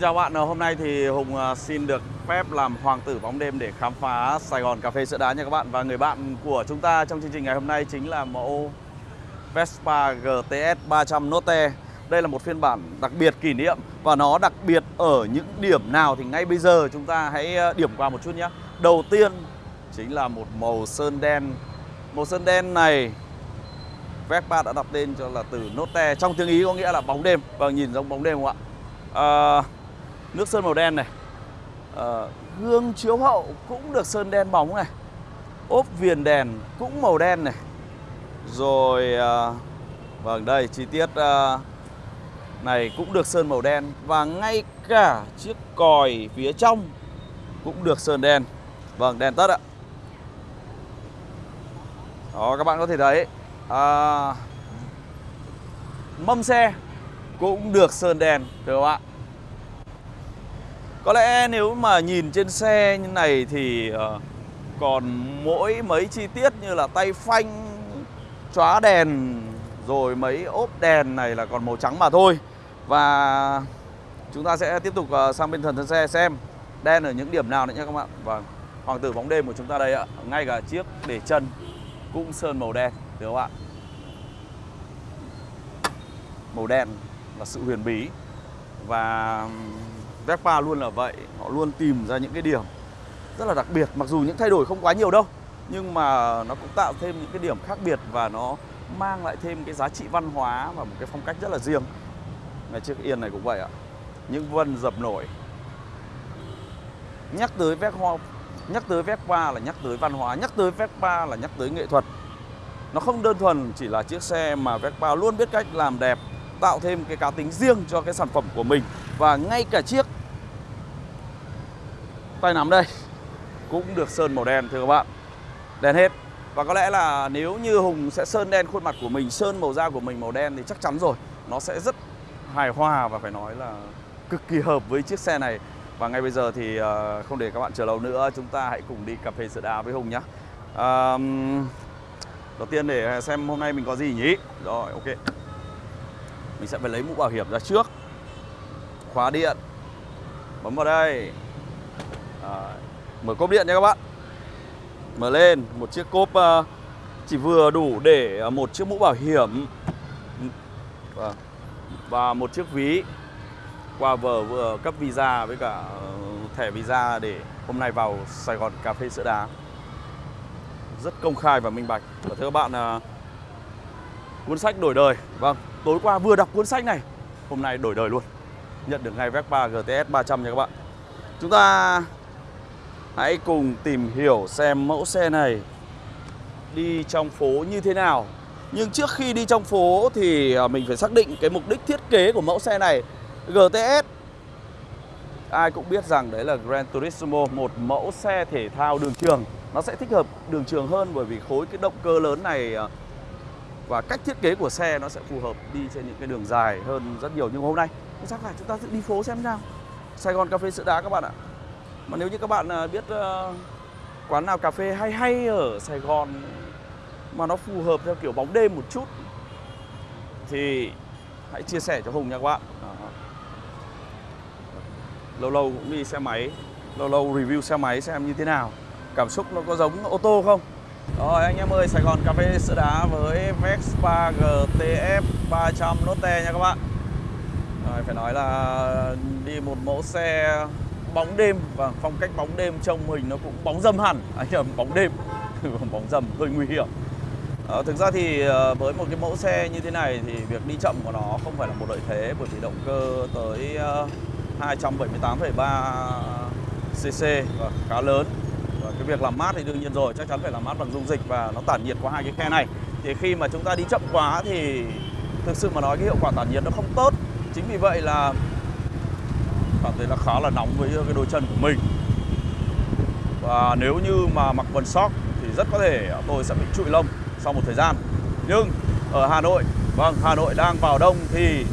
Xin chào bạn, ờ, hôm nay thì Hùng ờ, xin được phép làm hoàng tử bóng đêm để khám phá Sài Gòn Cà phê Sữa Đá nha các bạn. Và người bạn của chúng ta trong chương trình ngày hôm nay chính là mẫu Vespa GTS 300 Note. Đây là một phiên bản đặc biệt kỷ niệm Và nó đặc biệt ở những điểm nào thì ngay bây giờ chúng ta hãy ờ, điểm qua một chút nhé. Đầu tiên chính là một màu sơn đen. Màu sơn đen này Vespa đã đặt tên cho là từ Note. Trong tiếng Ý có nghĩa là bóng đêm. Và nhìn giống bóng đêm không ạ? Uh, nước sơn màu đen này. Ờ, à, gương chiếu hậu cũng được sơn đen bóng này. Ốp viền đèn cũng màu đen này. Rồi à, vâng đây chi tiết à, này cũng được sơn màu đen. Và ngay cả chiếc còi phía trong cũng được sơn đen. Vâng đèn tất ạ. Đó các bạn có thể thấy à, mâm xe cũng được sơn đèn được không ạ? Có lẽ nếu mà nhìn trên xe như này thì ờ, còn mỗi mấy chi tiết như là tay phanh, chóa đèn rồi mấy ốp đèn này là còn màu trắng mà thôi. Và chúng ta sẽ tiếp tục ờ, sang bên thần thân xe xem đen ở những điểm nào nữa nhé các bạn. Vâng, hoàng tử bóng đêm của chúng ta đây ạ. Ngay cả chiếc để chân cũng sơn màu đen, được không ạ? Màu đen là sự huyền bí và Vespa luôn là vậy. Họ luôn tìm ra những cái điểm rất là đặc biệt, Mặc dù những thay đổi không quá nhiều đâu, Nhưng mà nó cũng tạo thêm những cái điểm khác biệt Và nó mang lại thêm cái giá trị văn hóa Và một cái phong cách rất là riêng. Ngay chiếc yên này cũng vậy ạ. Những vân dập nổi. Nhắc tới Vespa Nhắc tới Vespa là nhắc tới văn hóa, Nhắc tới Vespa là nhắc tới nghệ thuật. Nó không đơn thuần chỉ là chiếc xe Mà Vespa luôn biết cách làm đẹp, Tạo thêm cái cá tính riêng cho cái sản phẩm của mình. Và ngay cả chiếc tay nắm đây. Cũng được sơn màu đen thưa các bạn. Đen hết. Và có lẽ là nếu như Hùng sẽ sơn đen khuôn mặt của mình Sơn màu da của mình màu đen thì chắc chắn rồi. Nó sẽ rất hài hòa và phải nói là cực kỳ hợp với chiếc xe này. Và ngay bây giờ thì ờ, không để các bạn chờ lâu nữa Chúng ta hãy cùng đi cà phê sữa đá với Hùng nhé à, Đầu tiên để xem hôm nay mình có gì nhỉ? Rồi ok. Mình sẽ phải lấy mũ bảo hiểm ra trước. Khóa điện. Bấm vào đây à, mở cốp điện nha các bạn. Mở lên một chiếc cốp uh, chỉ vừa đủ để ờ, một chiếc mũ bảo hiểm và, và một chiếc ví qua vở vừa cấp visa với cả ờ, thẻ visa để hôm nay vào Sài Gòn cà phê sữa đá. Rất công khai và minh bạch. Và thưa các bạn uh, cuốn sách đổi đời. Vâng tối qua vừa đọc cuốn sách này hôm nay đổi đời luôn. Nhận được ngay Vespa GTS 300 nha các bạn. Chúng ta hãy cùng tìm hiểu xem mẫu xe này đi trong phố như thế nào. Nhưng trước khi đi trong phố thì à, mình phải xác định cái mục đích thiết kế của mẫu xe này. GTS Ai cũng biết rằng đấy là Gran Turismo, một mẫu xe thể thao đường trường. Nó sẽ thích hợp đường trường hơn bởi vì khối cái động cơ lớn này à, và cách thiết kế của xe nó sẽ phù hợp đi trên những cái đường dài hơn rất nhiều. Nhưng hôm nay chắc là chúng ta sẽ đi phố xem nào. Sài Gòn cà phê sữa đá các bạn ạ mà nếu như các bạn à, biết ờ, quán nào cà phê hay hay ở Sài Gòn mà nó phù hợp theo kiểu bóng đêm một chút thì hãy chia sẻ cho Hùng nha các bạn. Đó. lâu lâu cũng đi xe máy lâu lâu review xe máy xem như thế nào cảm xúc nó có giống ô tô không? Rồi anh em ơi Sài Gòn cà phê sữa đá với Vespa GTF 300 Note nha các bạn. Rồi, phải nói là đi một mẫu xe bóng đêm. Và phong cách bóng đêm trông hình nó cũng bóng dâm hẳn. Anh nhầm bóng đêm. Bóng dầm hơi nguy hiểm. À, thực ra thì ờ, với một cái mẫu xe như thế này thì việc đi chậm của nó không phải là một lợi thế bởi vì động cơ tới 278,3 cc và khá lớn. Và cái việc làm mát thì đương nhiên rồi chắc chắn phải làm mát bằng dung dịch và nó tản nhiệt qua hai cái khe này. Thì khi mà chúng ta đi chậm quá thì thực sự mà nói cái hiệu quả tản nhiệt nó không tốt. Chính vì vậy là cảm thấy là khá là nóng với ờ, cái đôi chân của mình. Và nếu như mà mặc quần sóc thì rất có thể tôi sẽ bị trụi lông sau một thời gian. Nhưng ở Hà Nội vâng Hà Nội đang vào đông thì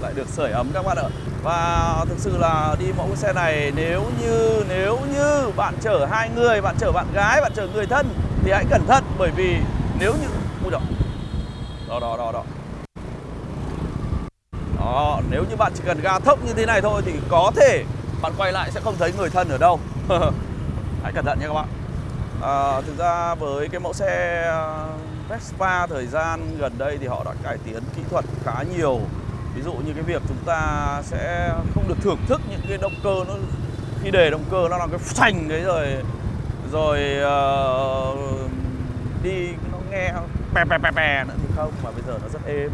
lại được sưởi ấm các bạn ạ. Và thực sự là đi mẫu xe này, nếu như nếu như bạn chở hai người, bạn chở bạn gái, bạn chở người thân thì hãy cẩn thận, bởi vì nếu như, ui đó đó đó đó đó. Ờ, nếu như bạn chỉ cần ga thấp như thế này thôi thì có thể bạn quay lại sẽ không thấy người thân ở đâu. Hãy cẩn thận nha các bạn. À, thực ra với cái mẫu xe ờ, Vespa thời gian gần đây thì họ đã cải tiến kỹ thuật khá nhiều. Ví dụ như cái việc chúng ta sẽ không được thưởng thức những cái động cơ nó khi để động cơ nó là cái phanh đấy rồi rồi uh, đi nó nghe bè pè pè pè nữa thì không mà bây giờ nó rất êm.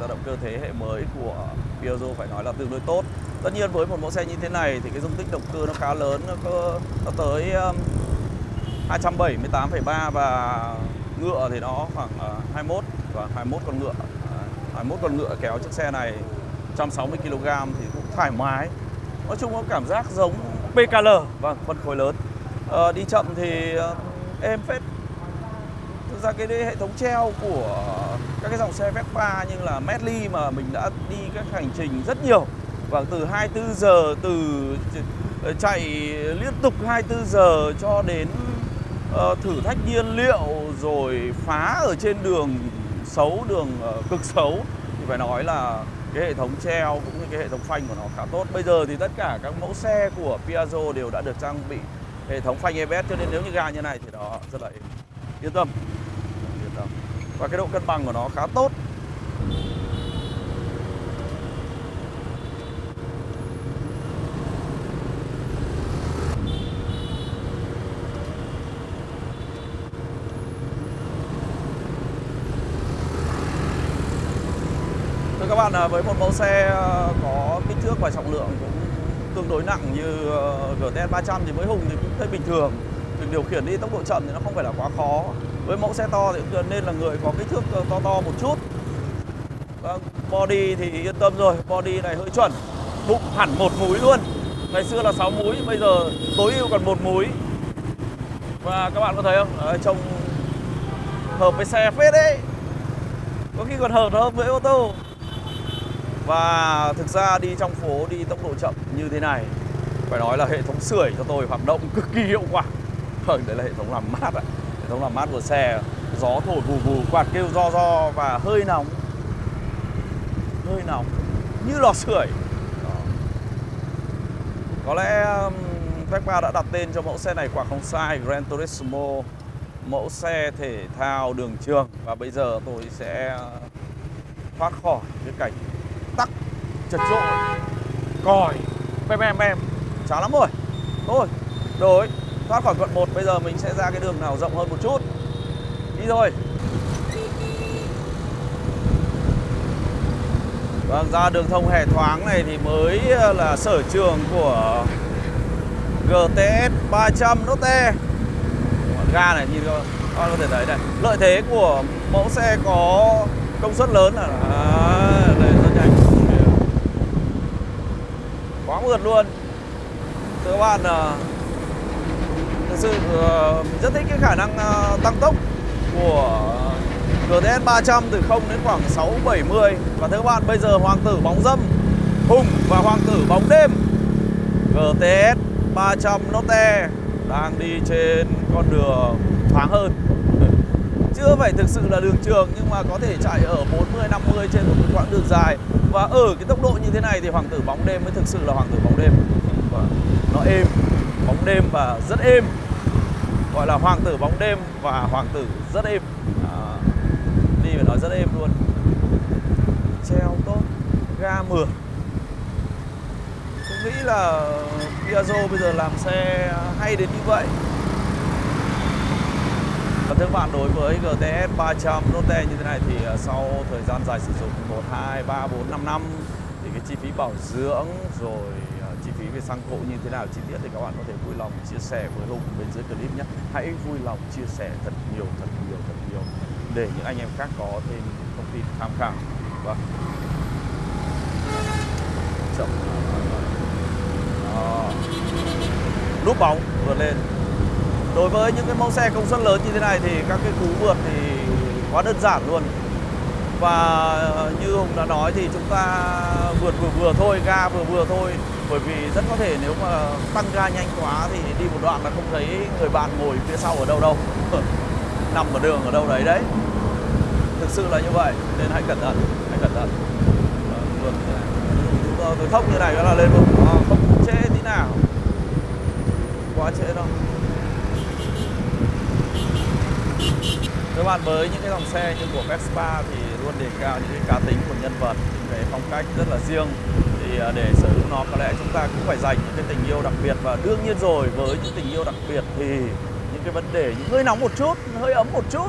Do động cơ thế hệ mới của Piaggio phải nói là tương đối tốt. Tất nhiên với một mẫu xe như thế này thì cái dung tích động cơ nó khá lớn nó có nó tới um, 278,3 và ngựa thì nó khoảng ờ, uh, 21 và 21 con ngựa. Ờ, uh, 21 con ngựa kéo chiếc xe này 160 kg thì cũng thoải mái. Nói chung có cảm giác giống PKL và vâng, phân khối lớn. Uh, đi chậm thì uh, êm phết ra cái hệ thống treo của các cái dòng xe Vespa như là Medley mà mình đã đi các hành trình rất nhiều. Và từ 24 giờ từ ờ, chạy liên tục 24 giờ cho đến uh, thử thách nhiên liệu rồi phá ở trên đường xấu đường uh, cực xấu thì phải nói là cái hệ thống treo cũng như cái hệ thống phanh của nó khá tốt. Bây giờ thì tất cả các mẫu xe của Piaggio đều đã được trang bị hệ thống phanh ABS cho nên nếu như ga như này thì nó rất là yên tâm. Yên tâm. Và cái độ cân bằng của nó khá tốt. Thưa các bạn, à, với một mẫu xe à, có kích thước và trọng lượng cũng tương đối nặng như ờ, GTS 300 thì với Hùng thì cũng thấy bình thường. Việc điều khiển đi tốc độ chậm thì nó không phải là quá khó. Với mẫu xe to thì cũng nên là người có kích thước ờ, to to một chút. Vâng, body thì yên tâm rồi, body này hơi chuẩn. Bụng hẳn một múi luôn. Ngày xưa là 6 múi, bây giờ tối ưu còn một múi. Và các bạn có thấy không? Đấy, trông hợp với xe phết đấy. Có khi còn hợp hơn với ô tô. Và thực ra đi trong phố đi tốc độ chậm như thế này Phải nói là hệ thống sưởi cho tôi hoạt động cực kỳ hiệu quả. Vâng, đấy là hệ thống làm mát ạ. Hệ thống làm mát của xe. Gió thổi vù vù, quạt kêu do do và hơi nóng. Hơi nóng. Như lò sưởi. Có lẽ Vespa đã đặt tên cho mẫu xe này quả không sai. Gran Turismo Mẫu xe thể thao đường trường. Và bây giờ tôi sẽ thoát khỏi cái cảnh tắc chật chội còi. Bem bem bem chán lắm rồi. Thôi rồi thoát khỏi quận 1 bây giờ mình sẽ ra cái đường nào rộng hơn một chút. Đi thôi. Vâng, ra đường thông hệ thoáng này thì mới ờ, là sở trường của GTS 300 Lotte Ga này nhìn các bạn có thể thấy này. Lợi thế của mẫu xe có công suất lớn là à, đây rất nhanh. Quá mượt luôn. Thưa các bạn ờ, sự mình rất thích cái khả năng ờ, tăng tốc của GTS 300 từ 0 đến khoảng 6 70 và thưa các bạn, bây giờ hoàng tử bóng dâm, Hùng và hoàng tử bóng đêm, GTS 300 Lotte đang đi trên con đường thoáng hơn. Chưa phải thực sự là đường trường, nhưng mà có thể chạy ở 40 50 trên một quãng đường dài. Và ở cái tốc độ như thế này thì hoàng tử bóng đêm mới thực sự là hoàng tử bóng đêm. Và nó êm, bóng đêm và rất êm gọi là hoàng tử bóng đêm và hoàng tử rất êm. À, đi phải nói rất êm luôn. Treo tốt ga mượt. Tôi nghĩ là Piaggio bây giờ làm xe hay đến như vậy. Và thưa các bạn, đối với GTS 300 Lotte như thế này thì à, sau thời gian dài sử dụng 1, 2, 3, 4, 5 năm thì cái chi phí bảo dưỡng rồi chi phí về xăng cộ như thế nào chi tiết thì các bạn có thể vui lòng chia sẻ với Hùng bên dưới clip nhé. Hãy vui lòng chia sẻ thật nhiều, thật nhiều, thật nhiều để những anh em khác có thêm thông tin tham khảo. Vâng. Chậm. Đó. Núp bóng vượt lên đối với những cái mẫu xe công suất lớn như thế này thì các cái cú vượt thì quá đơn giản luôn và như Hùng đã nói thì chúng ta vượt vừa vừa thôi ga vừa vừa thôi bởi vì rất có thể nếu mà tăng ga nhanh quá thì đi một đoạn là không thấy người bạn ngồi phía sau ở đâu đâu. Nằm ở đường ở đâu đấy đấy. Thực sự là như vậy nên hãy cẩn thận hãy cẩn thận. Vâng, vâng. Vượt như này như này đó là lên vực à, không trễ tí nào. Quá trễ đâu. Các bạn với những cái dòng xe như của Vespa thì luôn đề cao những cái cá tính của nhân vật những cái phong cách rất là riêng thì để sở hữu nó, có lẽ chúng ta cũng phải dành những cái tình yêu đặc biệt. Và đương nhiên rồi, với những tình yêu đặc biệt thì những cái vấn đề, những hơi nóng một chút hơi ấm một chút,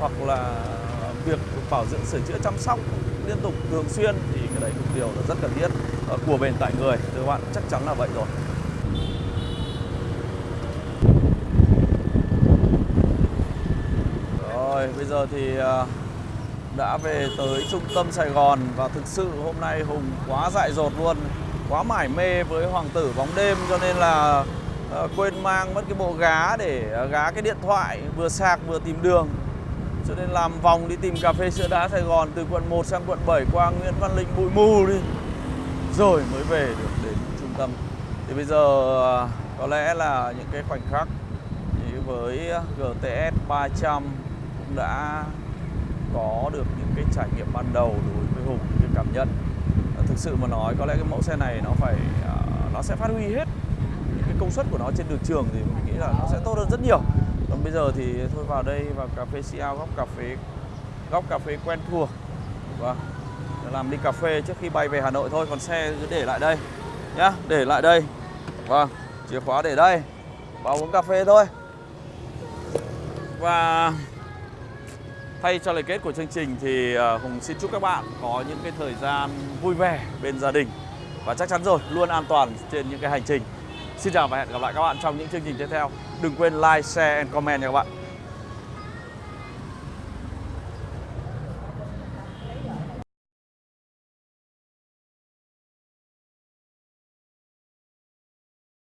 hoặc là việc bảo dưỡng sửa chữa chăm sóc liên tục thường xuyên thì cái đấy cũng điều là rất cần thiết ờ, của bền tại người. Thưa các bạn, chắc chắn là vậy rồi. Rồi, bây giờ thì à, đã về tới trung tâm Sài Gòn. Và thực sự hôm nay Hùng quá dại dột luôn, quá mải mê với hoàng tử bóng đêm. Cho nên là ờ, quên mang mất cái bộ gá để ờ, gá cái điện thoại, vừa sạc vừa tìm đường. Cho nên làm vòng đi tìm cà phê sữa đá Sài Gòn từ quận 1 sang quận 7 qua Nguyễn Văn Linh, bụi mù đi. Rồi mới về được đến trung tâm. Thì bây giờ ờ, có lẽ là những cái khoảnh khắc với GTS 300 cũng đã có được những cái trải nghiệm ban đầu đối với Hùng, những cái cảm nhận. Ờ, thực sự mà nói, có lẽ cái mẫu xe này nó phải à, nó sẽ phát huy hết những cái công suất của nó trên đường trường thì mình nghĩ là nó sẽ tốt hơn rất nhiều. Còn bây giờ thì thôi vào đây vào cà phê Siao góc cà phê, góc cà phê quen thuộc. Và làm đi cà phê trước khi bay về Hà Nội thôi, còn xe cứ để lại đây nhá, để lại đây. Vâng chìa khóa để đây, vào uống cà phê thôi. Và Thay cho lời kết của chương trình thì ờ, Hùng xin chúc các bạn có những cái thời gian vui vẻ bên gia đình và chắc chắn rồi luôn an toàn trên những cái hành trình. Xin chào và hẹn gặp lại các bạn trong những chương trình tiếp theo. Đừng quên like, share and comment nha các bạn.